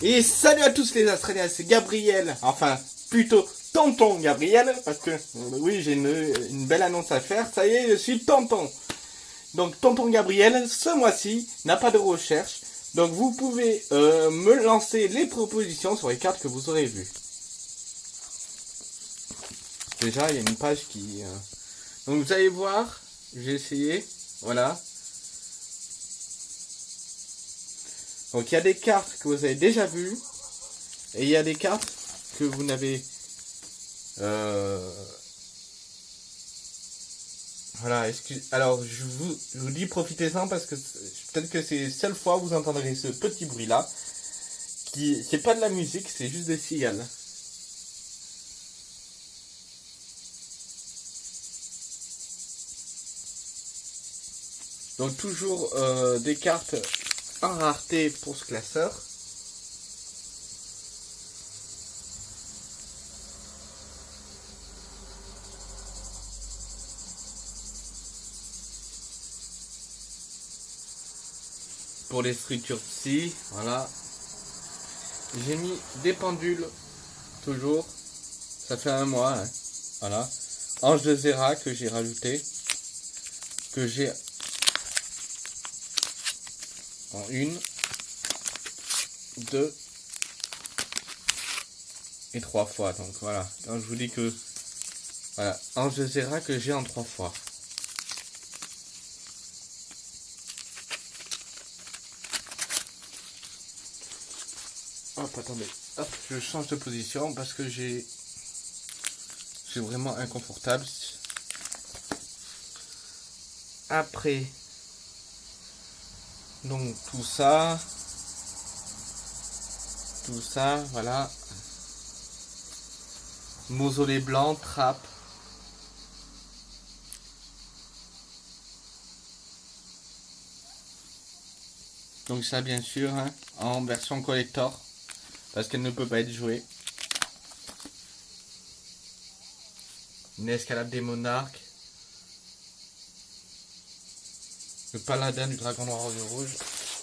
Et salut à tous les Australiens, c'est Gabriel, enfin plutôt tonton Gabriel, parce que euh, oui j'ai une, belle annonce à faire, ça y est je suis tonton. Donc tonton Gabriel, ce mois-ci n'a pas de recherche, donc vous pouvez euh, me lancer les propositions sur les cartes que vous aurez vues. Déjà il y a une page qui... euh, Donc vous allez voir, j'ai essayé, voilà. Donc il y a des cartes que vous avez déjà vues et il y a des cartes que vous n'avez euh, voilà, excuse... alors je vous, je vous dis profitez-en parce que peut-être que c'est la seule fois où vous entendrez ce petit bruit là qui c'est pas de la musique, c'est juste des cigales. Donc toujours euh, des cartes en rareté pour ce classeur. Pour les structures psy, voilà. J'ai mis des pendules, toujours. Ça fait un mois, hein. voilà. Ange de Zera que j'ai rajouté. Que j'ai en une, deux et trois fois. Donc voilà, quand je vous dis que voilà, Ange de Zera que j'ai en trois fois. Hop, attendez, hop, je change de position parce que j'ai c'est vraiment inconfortable. Après, donc tout ça, tout ça, voilà. Mausolée blanc, trappe. Donc ça bien sûr hein, en version collector parce qu'elle ne peut pas être jouée. Une escalade des monarques. Le paladin du dragon noir et rouge.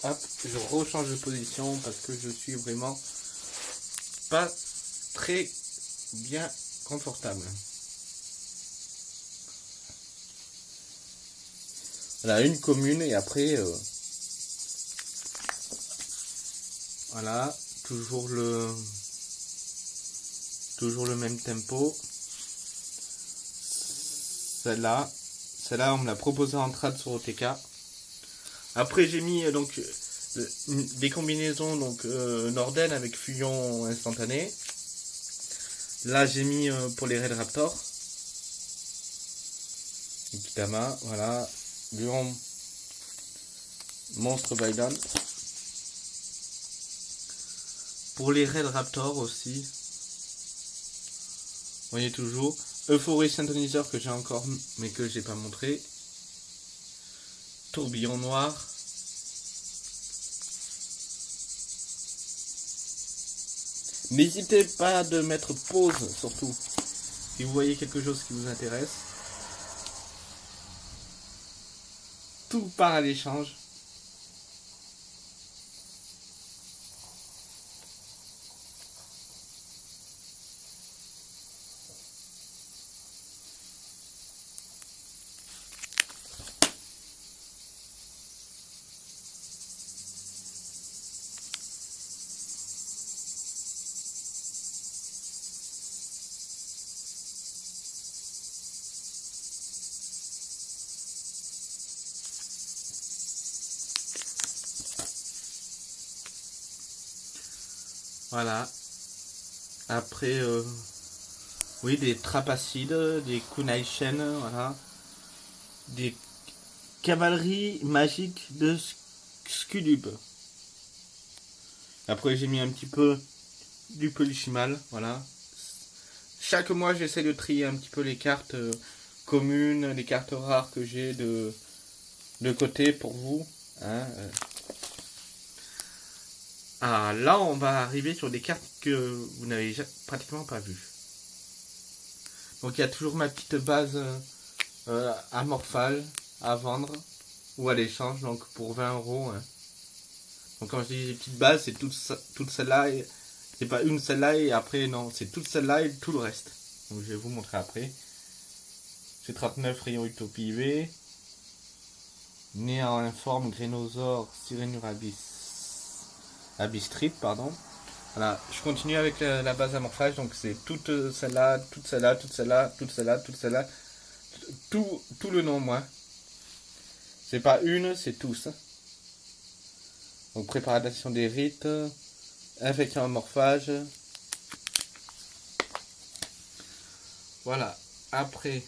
Hop, je rechange de position parce que je suis vraiment pas très bien confortable. Voilà, une commune et après... euh, voilà, toujours le... Toujours le même tempo. Celle-là, celle-là on me l'a proposé en trad sur OTK. Après j'ai mis euh, donc euh, des combinaisons donc euh, Norden avec fusion instantané. Là j'ai mis pour les Red Raptor. Ikitama, voilà. Lion Monstre Biden. Pour les Red Raptor aussi. Vous voyez toujours. Euphorie Synthoniseur que j'ai encore mais que j'ai pas montré. Tourbillon noir. N'hésitez pas de mettre pause surtout si vous voyez quelque chose qui vous intéresse. Tout part à l'échange. Voilà. Après, euh, oui, des trapacides, des kunaishen, voilà. Des cavaleries magiques de Skudub. Après, j'ai mis un petit peu du polychimal, voilà. Chaque mois, j'essaie de trier un petit peu les cartes euh, communes, les cartes rares que j'ai de, de côté pour vous. hein, euh. Ah, là, on va arriver sur des cartes que vous n'avez pratiquement pas vues. Donc, il y a toujours ma petite base euh, euh, amorphale à vendre ou à l'échange, donc pour 20 euros. hein. Donc quand je dis les petites bases, c'est toutes toute celles-là. C'est pas une celle-là et après, non, c'est toute celle-là et tout le reste. Donc je vais vous montrer après. C'est 39 rayon Utopie V. Né en informe Grénosaure Sirenurabis Abistrip, pardon. Voilà, je continue avec la, base amorphage, donc c'est toute celle-là, toute celle-là, toute celle-là, toute celle-là, toute celle-là, tout, tout le nom, moi. C'est pas une, c'est tous. Donc préparation des rites, infection amorphage. Voilà, après,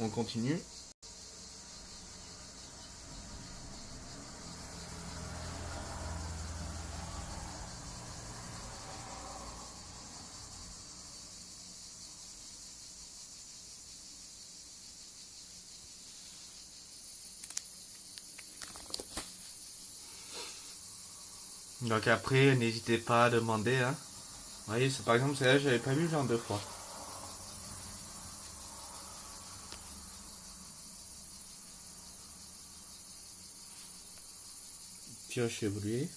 on continue. Donc après, n'hésitez pas à demander. Hein. Vous voyez, par exemple, celle-là, j'avais pas vu genre deux fois. Pioche évoluée.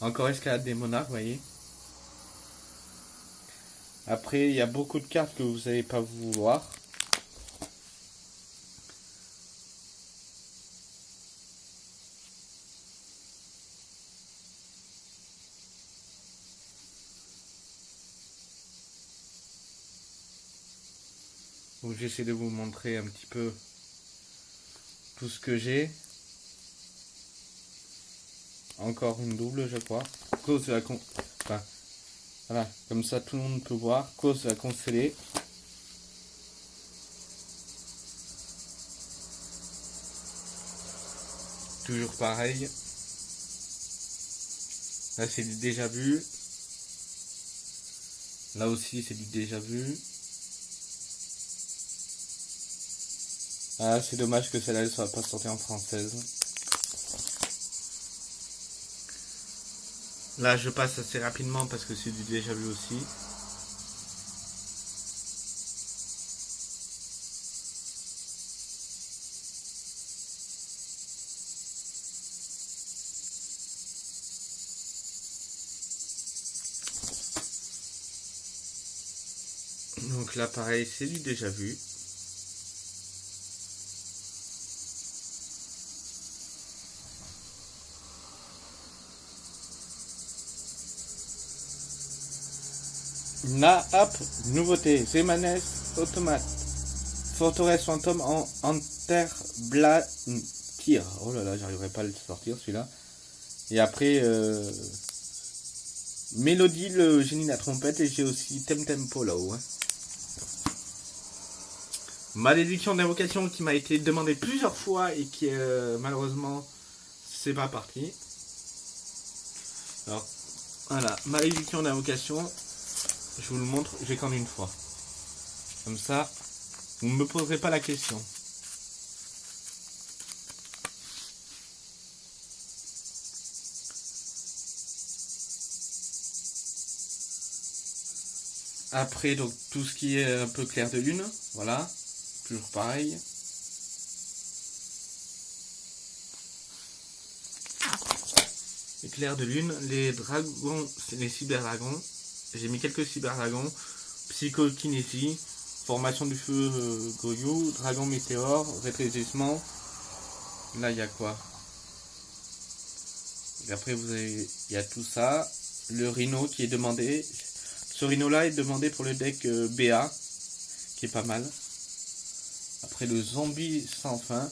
Encore escalade des monarques, vous voyez. Après, il y a beaucoup de cartes que vous n'allez pas vouloir. J'essaie de vous montrer un petit peu tout ce que j'ai. Encore une double, je crois. Cause de la con... Voilà, comme ça tout le monde peut voir. Cause de la constellée. Toujours pareil. Là c'est du déjà vu. Là aussi c'est du déjà vu. Ah, c'est dommage que celle-là ne soit pas sortie en française. Là, je passe assez rapidement parce que c'est du déjà vu aussi. Donc là, pareil, c'est du déjà vu. Na nouveauté, Zemanes Automate. Forteresse fantôme en Enterblankir. Oh là là, j'arriverai pas à le sortir celui-là. Et après, euh, Mélodie, le génie de la trompette. Et j'ai aussi Tempo là-haut. Hein. Malédiction d'invocation qui m'a été demandé plusieurs fois et qui euh, malheureusement c'est pas parti. Alors voilà, malédiction d'invocation, je vous le montre, j'ai qu'en une fois. Comme ça, vous ne me poserez pas la question. Après, donc, tout ce qui est un peu clair de lune, voilà, toujours pareil. Éclair de lune, les dragons, les cyberdragons, j'ai mis quelques cyberdragons, psychokinésie, formation du feu euh, Goyou, dragon météore, rétrécissement. Là, il y a quoi? Et après, vous avez, il y a tout ça. Le rhino qui est demandé. Ce rhino-là est demandé pour le deck euh, BA, qui est pas mal. Après, le zombie sans fin.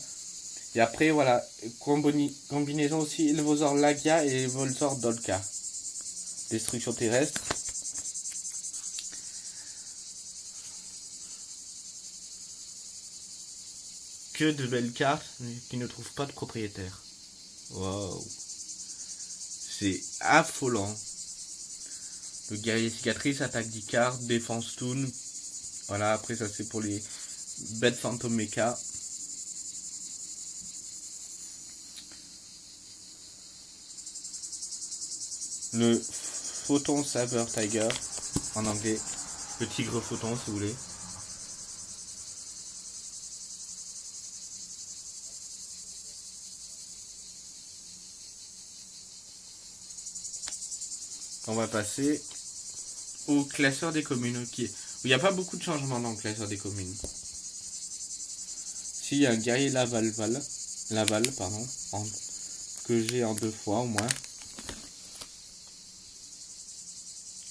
Et après, voilà, combinaison aussi, Volzor Lagia et Volzor Dolka. Destruction terrestre. Que de belles cartes qui ne trouvent pas de propriétaire. Waouh. C'est affolant. Le guerrier cicatrice, attaque d'Icar, défense toon. Voilà, après ça c'est pour les bêtes fantômes mecha. Le photon saber tiger en anglais. Le tigre photon si vous voulez. On va passer au classeur des communes. Qui... Il n'y a pas beaucoup de changements dans le classeur des communes. Si, il y a un guerrier Laval, Laval pardon, que j'ai en deux fois au moins.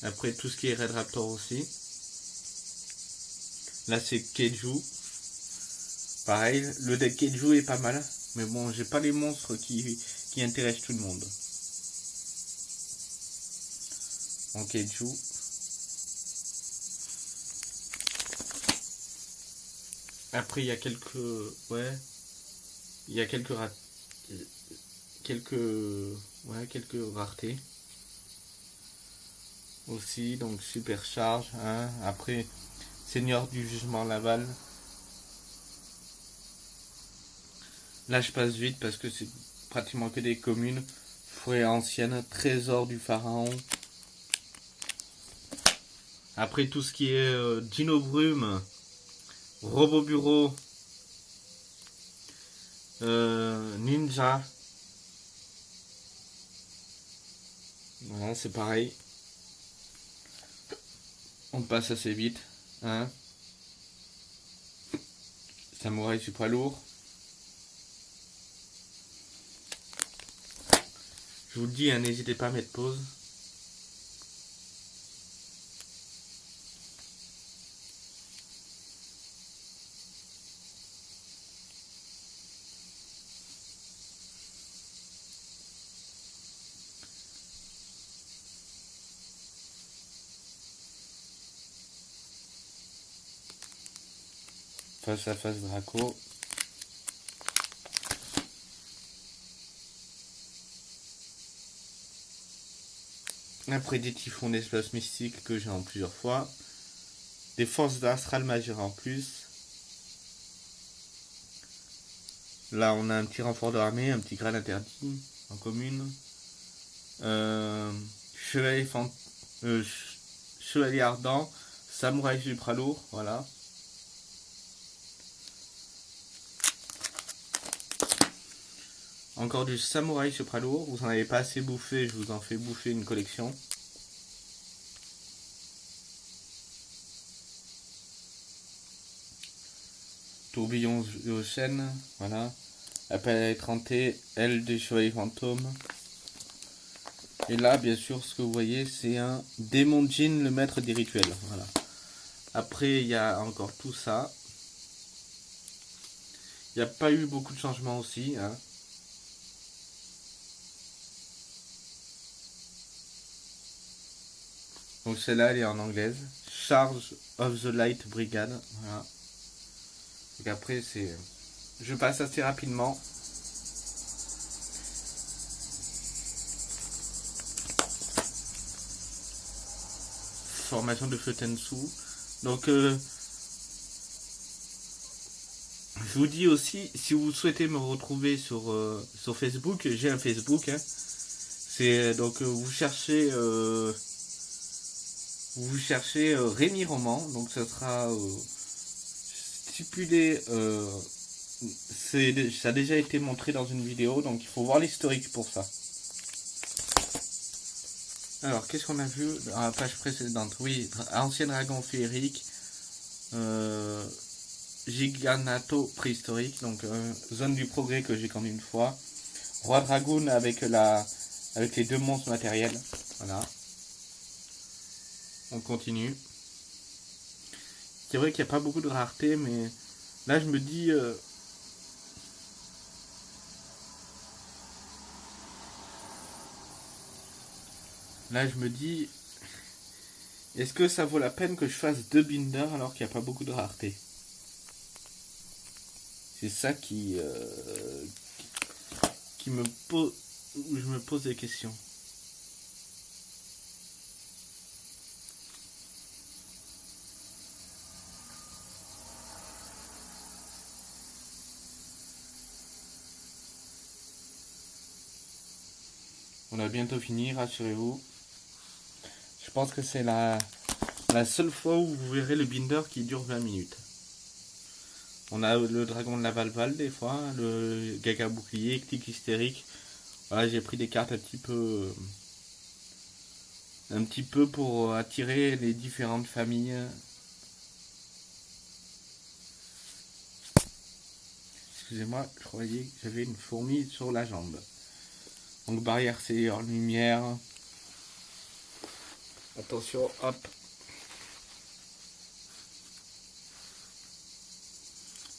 Après, tout ce qui est Red Raptor aussi. Là, c'est Keju. Pareil, le deck Keju est pas mal. Mais bon, j'ai pas les monstres qui intéressent tout le monde. En Keju. Après, il y a quelques... Ouais. Il y a quelques... Quelques... Ouais, quelques raretés. Aussi, donc supercharge. Hein. Après, Seigneur du Jugement Laval. Là, je passe vite parce que c'est pratiquement que des communes. Forêt ancienne, Trésor du Pharaon. Après, tout ce qui est euh, Dino Brume, Robot Bureau, euh, Ninja. Voilà, c'est pareil. On passe assez vite. Hein Samouraï super lourd. Je vous le dis, hein, n'hésitez pas à mettre pause. Face à face Draco. Après des typhons d'espace mystique que j'ai en plusieurs fois. Des forces d'astral majeur en plus. Là on a un petit renfort d'armée, un petit grade interdit en commune. Euh, chevalier, euh, chevalier ardent, samouraï supra lourd, voilà. Encore du samouraï lourd. Vous en avez pas assez bouffé, je vous en fais bouffer une collection. Tourbillon aux chaînes, voilà. Appel à étranté, aile des chevaliers fantômes. Et là, bien sûr, ce que vous voyez, c'est un démon Jin, le maître des rituels. Voilà. Après, il y a encore tout ça. Il n'y a pas eu beaucoup de changements aussi. Hein. Donc celle-là, elle est en anglaise. Charge of the Light Brigade. Voilà. Donc après, c'est... Je passe assez rapidement. Formation de Tensu. Donc, euh, je vous dis aussi, si vous souhaitez me retrouver sur, euh, Facebook, j'ai un Facebook. Hein. C'est donc euh, vous cherchez vous cherchez euh, Rémi Roman, donc ça sera euh, stipulé, euh, ça a déjà été montré dans une vidéo, donc il faut voir l'historique pour ça. Alors, qu'est-ce qu'on a vu dans la page précédente? Oui, ancien dragon féerique, Giganato préhistorique, donc zone du progrès que j'ai connu une fois. Roi Dragoon avec, la, avec les deux monstres matériels, voilà on continue. C'est vrai qu'il n'y a pas beaucoup de rareté, mais là je me dis... Euh, là je me dis... Est-ce que ça vaut la peine que je fasse deux binders alors qu'il n'y a pas beaucoup de rareté? C'est ça qui, euh, qui me pose... Je me pose des questions. On a bientôt fini, rassurez-vous. Je pense que c'est la, seule fois où vous verrez le binder qui dure 20 minutes. On a le dragon de la Valval des fois, le gaga bouclier, tic hystérique. J'ai pris des cartes un petit peu Un petit peu pour attirer les différentes familles. Excusez-moi, je croyais que j'avais une fourmi sur la jambe. Donc barrière c'est en lumière. Attention, hop.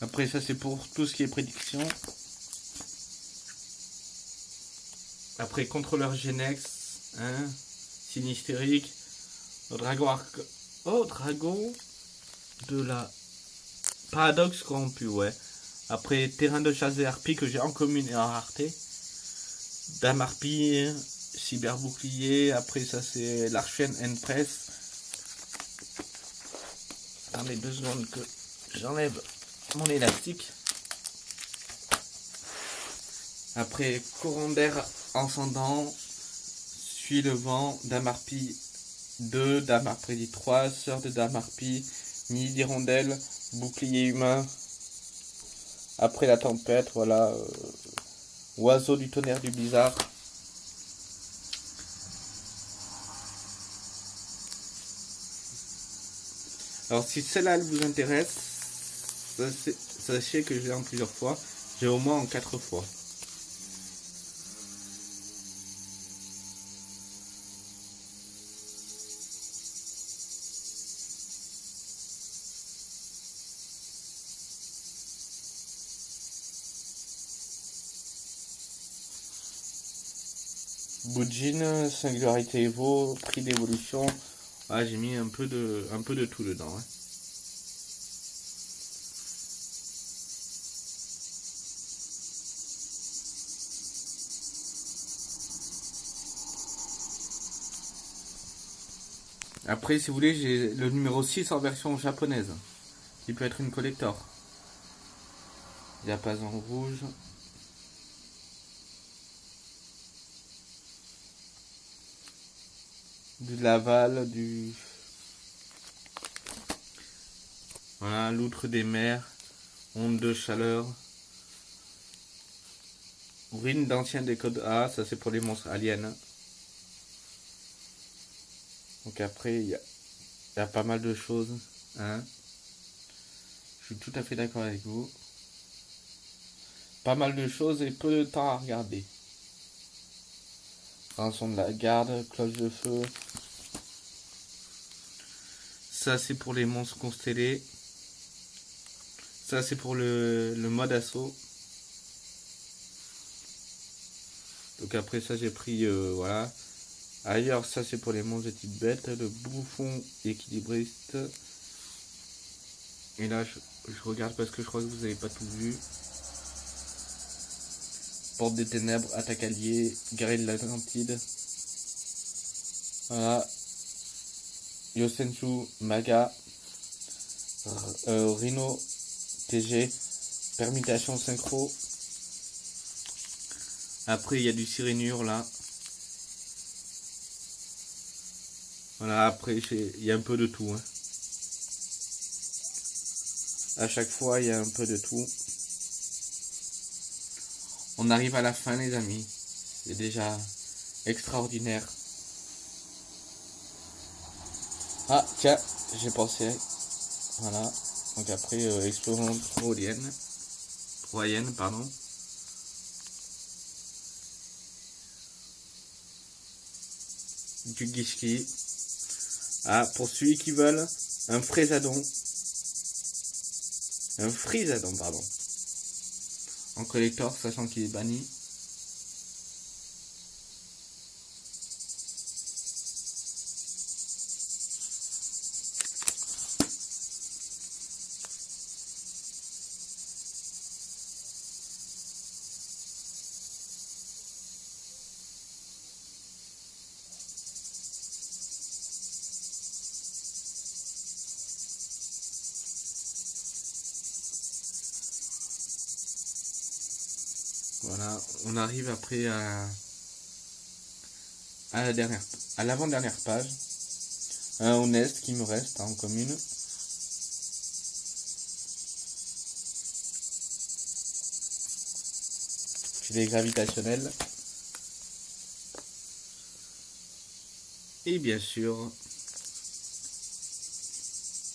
Après ça c'est pour tout ce qui est prédiction. Après contrôleur Genex, hein, sinistérique, dragon arc, oh dragon de la paradoxe corrompu, ouais. Après terrain de chasse et harpies que j'ai en commune et en rareté. Dame harpie, cyber bouclier, après ça c'est l'archène N-Press. Attendez deux secondes que j'enlève mon élastique. Après courant d'air ascendant, suis le vent, Dame harpie 2, Dame harpie 3, sœur de Dame harpie, nid d'hirondelle, bouclier humain. Après la tempête, voilà, euh, oiseau du tonnerre du bizarre. Alors si celle-là vous intéresse, sachez que je l'ai en plusieurs fois. J'ai au moins en quatre fois. Boudjin, Singularité Evo, prix d'évolution. Ah, j'ai mis un peu de un peu de tout dedans. Après, si vous voulez, j'ai le numéro 6 en version japonaise, qui peut être une collector. Diapason rouge. Du Laval, du... Voilà, l'outre des mers, onde de chaleur. Urine d'ancien des codes A, ça c'est pour les monstres aliens. Donc après, il y, a, pas mal de choses. Hein. Je suis tout à fait d'accord avec vous. Pas mal de choses et peu de temps à regarder. Rançon de la garde, cloche de feu. Ça c'est pour les monstres constellés. Ça c'est pour le, mode assaut. Donc après ça j'ai pris euh, voilà Ailleurs, ça c'est pour les monstres de type bête, le bouffon équilibriste. Et là, je, regarde parce que je crois que vous n'avez pas tout vu. Porte des ténèbres, attaque alliée, guerrier de l'Atlantide. Voilà. Yosensu, Maga, euh, Rhino, TG, permutation synchro. Après, il y a du sirénure là. Voilà, après, il y a un peu de tout. Hein. À chaque fois, il y a un peu de tout. On arrive à la fin, les amis. C'est déjà extraordinaire. Ah, tiens, j'ai pensé. Voilà. Donc après, euh, explorons Troyenne. Troyenne, pardon. Du Gishki. Ah, pour ceux qui veulent, un frésadon. Un frisadon, pardon. En collector, sachant qu'il est banni. Voilà, on arrive après à, la dernière, à l'avant-dernière page. Un honnête qui me reste en commune. Filet gravitationnel. Et bien sûr,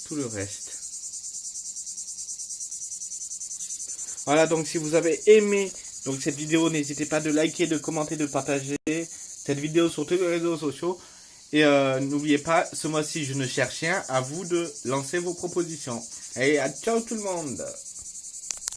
tout le reste. Voilà, donc si vous avez aimé donc cette vidéo, n'hésitez pas de liker, de commenter, de partager cette vidéo sur tous les réseaux sociaux. Et euh, n'oubliez pas, ce mois-ci, je ne cherche rien. À vous de lancer vos propositions. Et à ciao tout le monde